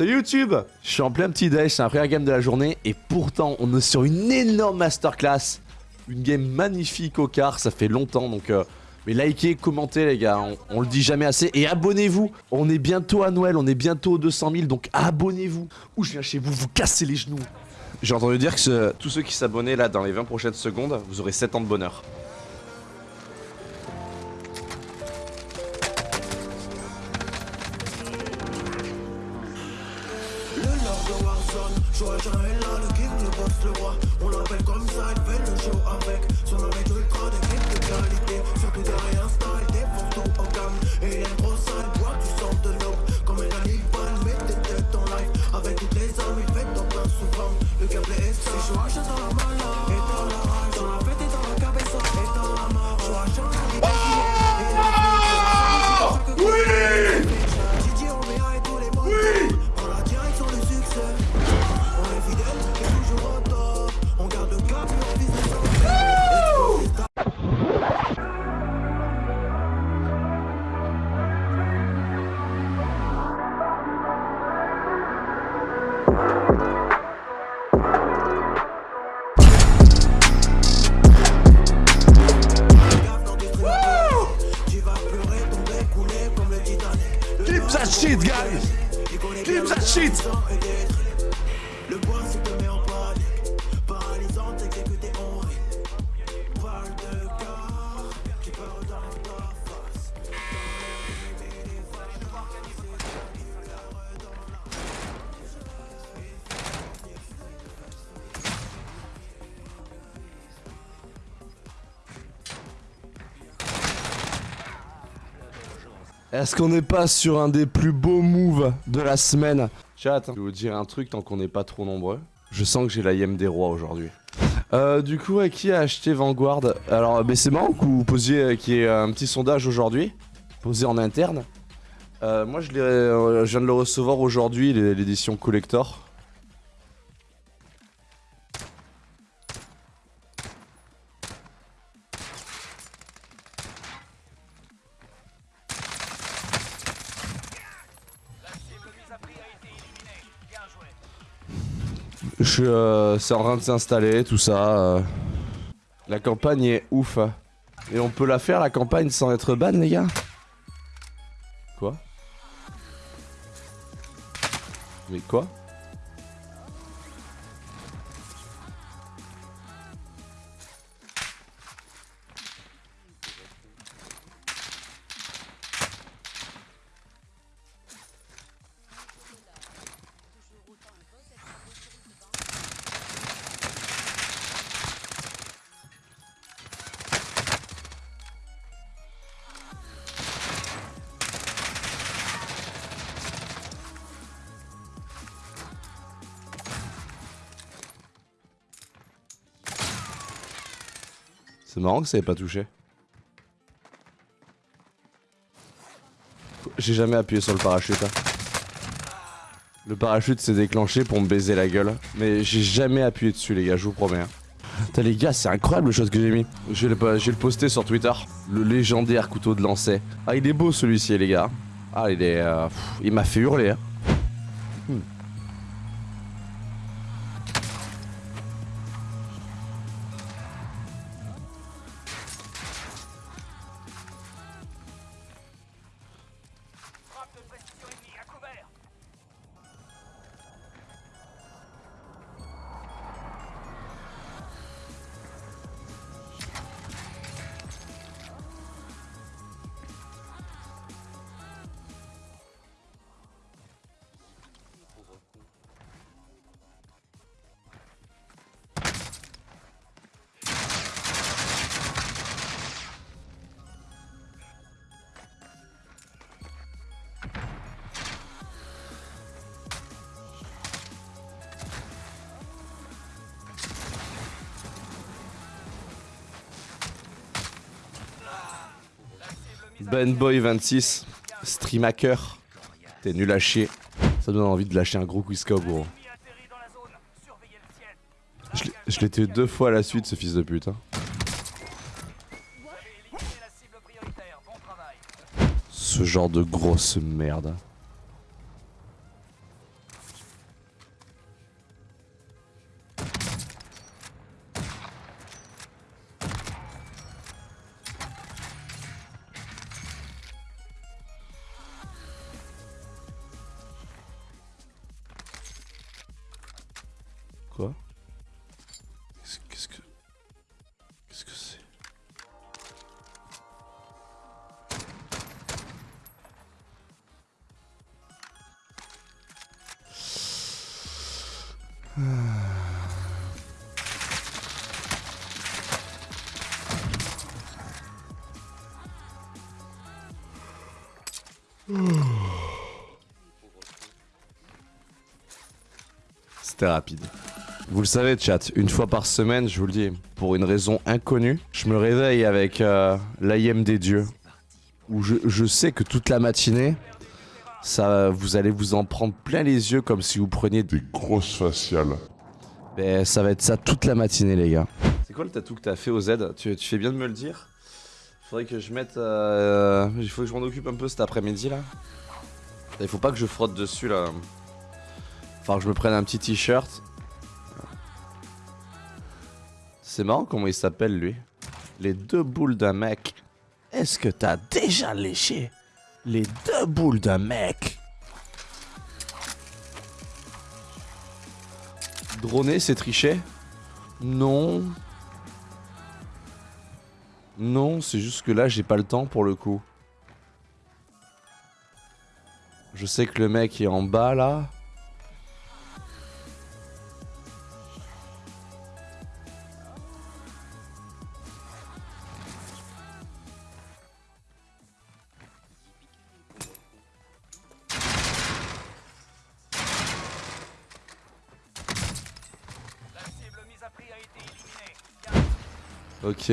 Salut YouTube Je suis en plein petit dash, c'est la première game de la journée et pourtant on est sur une énorme masterclass. Une game magnifique au quart, ça fait longtemps donc... Euh, mais likez, commentez les gars, on, le dit jamais assez. Et abonnez-vous On est bientôt à Noël, on est bientôt aux 200 000, donc abonnez-vous Ou je viens chez vous, vous cassez les genoux J'ai entendu dire que tous ceux qui s'abonnaient là dans les 20 prochaines secondes, vous aurez 7 ans de bonheur. sonne Joachim est là, le king, le boss, le roi. On l'appelle comme ça, il fait le show avec Son nom est ultra, des de qualité. Surtout derrière Insta, il défonce tout en cam Et il est trop sale, boit du sang de l'aube Comme un animal, met tes têtes en live. Avec toutes les armes, il fait ton plein souvent. Le gameplay est ça, c'est Joachim dans la malade. Shit, guys! Keep that shit! Est-ce qu'on n'est pas sur un des plus beaux moves de la semaine Chat, je vais vous dire un truc tant qu'on n'est pas trop nombreux. Je sens que j'ai la yem des rois aujourd'hui. Euh, du coup, qui a acheté Vanguard? Alors, mais c'est marrant que vous posiez euh, qu'il y ait un petit sondage aujourd'hui, posé en interne? Euh, moi, je, je, viens de le recevoir aujourd'hui, l'édition collector. Je, euh, c'est en train de s'installer, tout ça. Euh. La campagne est ouf. Et on peut la faire, la campagne, sans être ban, les gars? Quoi? Mais quoi? C'est marrant que ça ait pas touché. J'ai jamais appuyé sur le parachute. Hein. Le parachute s'est déclenché pour me baiser la gueule. Mais j'ai jamais appuyé dessus les gars, je vous promets. Hein. Putain les gars, c'est incroyable le chose que j'ai mis. Je vais le, poster sur Twitter. Le légendaire couteau de lancer. Ah il est beau celui-ci les gars. Ah il est... Euh, il m'a fait hurler. Hein. Hmm. Benboy26, streamaker. T'es nul à chier. Ça donne envie de lâcher un gros quiz gros. Je l'ai tué deux fois à la suite, ce fils de pute. Hein. Ce genre de grosse merde. C'était rapide. Vous le savez, chat, une fois par semaine, je vous le dis, pour une raison inconnue, je me réveille avec euh, l'AIM des dieux. Où je, je sais que toute la matinée, ça, vous allez vous en prendre plein les yeux comme si vous preniez des... Grosses faciales. Ben, ça va être ça toute la matinée, les gars. C'est quoi le tatou que t'as fait au Z tu, tu fais bien de me le dire Faudrait que je mette... euh, il faut que je m'en occupe un peu cet après-midi, là. Il faut pas que je frotte dessus, là. Faut que je me prenne un petit t-shirt. C'est marrant comment il s'appelle, lui. Les deux boules d'un mec. Est-ce que t'as déjà léché? Les deux boules d'un mec Droner, c'est tricher Non. Non, c'est juste que là, j'ai pas le temps pour le coup. Je sais que le mec est en bas là.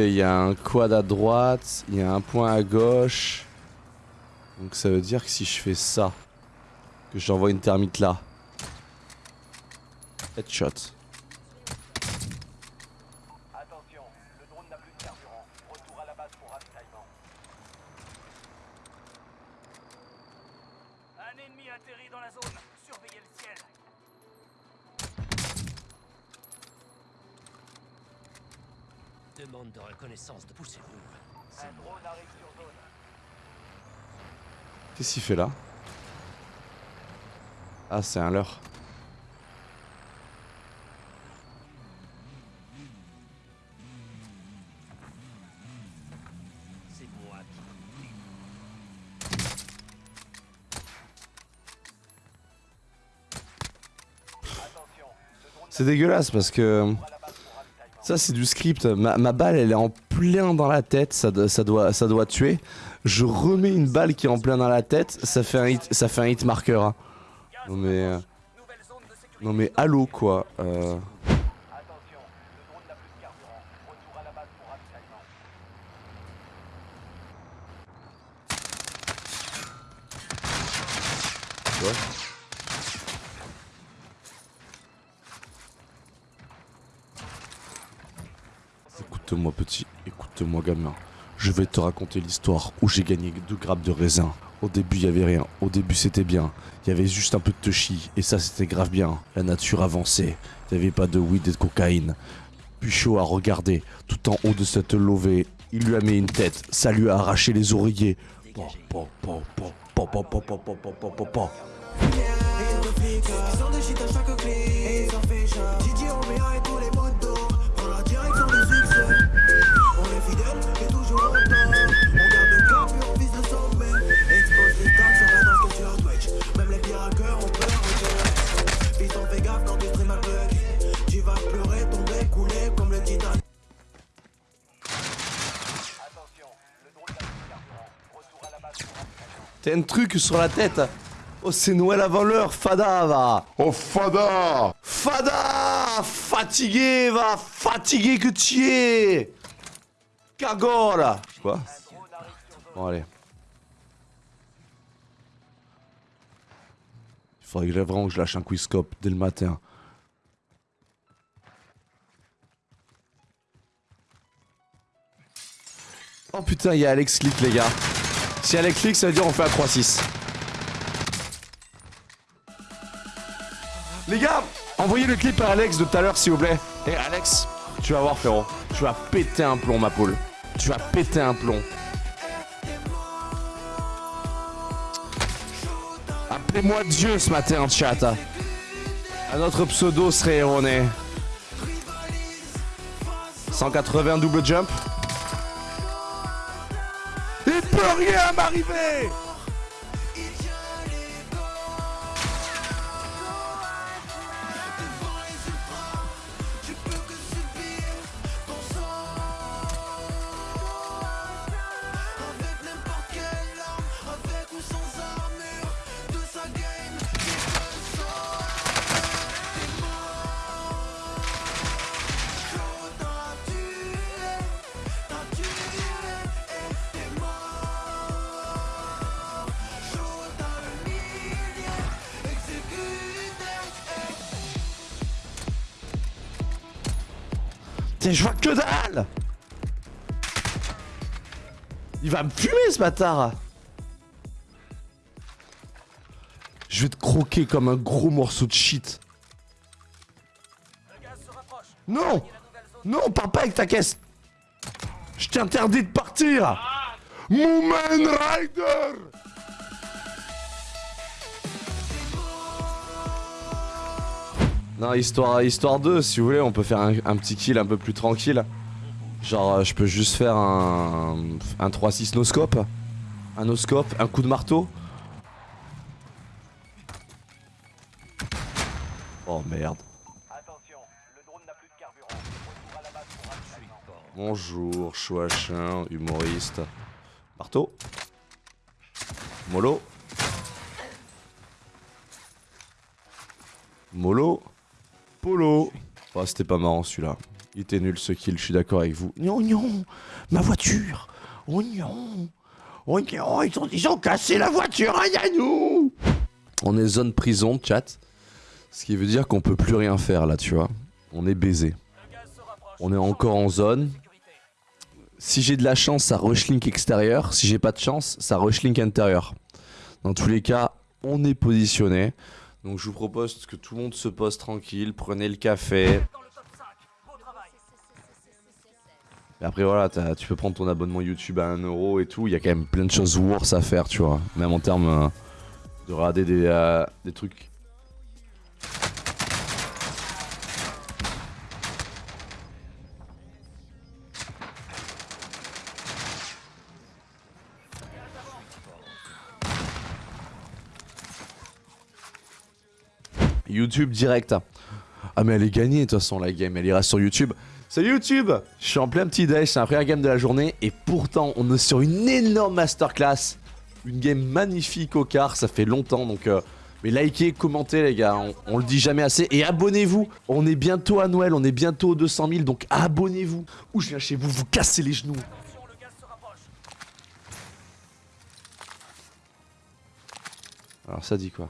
Il y a un quad à droite, il y a un point à gauche. Donc ça veut dire que si je fais ça, que j'envoie une thermite là. Headshot. Attention, le drone n'a plus de carburant. Retour à la base pour ravitaillement. Un ennemi atterrit dans la zone. Surveillez le ciel. Demande de reconnaissance de poussez-vous. Un drone arrive sur zone. Qu'est-ce qu'il fait là? Ah, c'est un leurre. C'est dégueulasse parce que à la base pour ravitaillement. Ça c'est du script. Ma, ma balle elle est en plein dans la tête, ça, doit- ça, doit, ça doit tuer. Je remets une balle qui est en plein dans la tête, ça fait un hit, ça fait un hit marqueur. hein. Non mais, euh, non mais allô quoi. Euh, Écoute-moi petit, écoute-moi gamin. Je vais te raconter l'histoire où j'ai gagné deux grappes de raisin. Au début, il y avait rien. Au début, c'était bien. Il y avait juste un peu de chi et ça, c'était grave bien. La nature avançait. Il n'y avait pas de weed et de cocaïne. Puchot a regardé tout en haut de cette levée. Il lui a mis une tête. Ça lui a arraché les oreillers. Fidèle et toujours en temps On garde le cap et on vise le sommet. Expose les tags sur la danse que sur Twitch Même les pires hackers ont peur de Piston fais gaffe dans tes streams à bug. Tu vas pleurer, tomber, couler comme le. T'as un truc sur la tête. Oh, c'est Noël avant l'heure, Fada, va. Oh Fada! Fada Fatigué, va. Fatigué que tu es Cagole Quoi? Bon, allez. Il faudrait vraiment que je lâche un quizscope dès le matin. Oh putain, il y a Alex Click, les gars. Si Alex Click, ça veut dire on fait un 3-6. Les gars, envoyez le clip à Alex de tout à l'heure, s'il vous plaît. Et Alex, tu vas voir, frérot. Tu vas péter un plomb, ma poule tu vas péter un plomb. Appelez-moi Dieu ce matin en chat. Hein. Un autre pseudo serait erroné. 180 double jump. Il peut rien m'arriver Je vois que dalle. Il va me fumer ce bâtard. Je vais te croquer comme un gros morceau de shit. Non. Non, parle pas avec ta caisse. Je t'interdis de partir. Rider Non, histoire, histoire 2, si vous voulez, on peut faire un, un petit kill un peu plus tranquille. Genre, euh, je peux juste faire un, un 3-6 no-scope. Un no-scope, un coup de marteau. Oh merde. Attention, le drone n'a plus de carburant. Retour à la base pour ravitaillement. Bonjour, chouachin, humoriste. Marteau. Molo. Molo. Oh, c'était pas marrant celui-là. Il était nul ce kill, je suis d'accord avec vous. Non, non, ma voiture. Oh non. Oh ils ont, ils ont cassé la voiture, nous. On est zone prison, chat. Ce qui veut dire qu'on peut plus rien faire là, tu vois. On est baisé. On est encore en zone. Si j'ai de la chance, ça rushlink extérieur. Si j'ai pas de chance, ça rushlink intérieur. Dans tous les cas, on est positionné. Donc je vous propose que tout le monde se pose tranquille, prenez le café. Après voilà, tu peux prendre ton abonnement YouTube à 1€ et tout. Il y a quand même plein de choses worse à faire, tu vois. Même en termes euh, de regarder euh, des trucs. YouTube direct. Ah mais elle est gagnée de toute façon la game, elle ira sur YouTube. Salut YouTube Je suis en plein petit dash, c'est la première game de la journée et pourtant on est sur une énorme masterclass. Une game magnifique au quart, ça fait longtemps donc... euh, mais likez, commentez les gars, on, on le dit jamais assez. Et abonnez-vous, on est bientôt à Noël, on est bientôt aux 200 000 donc abonnez-vous. Ou je viens chez vous, vous cassez les genoux. Alors ça dit quoi?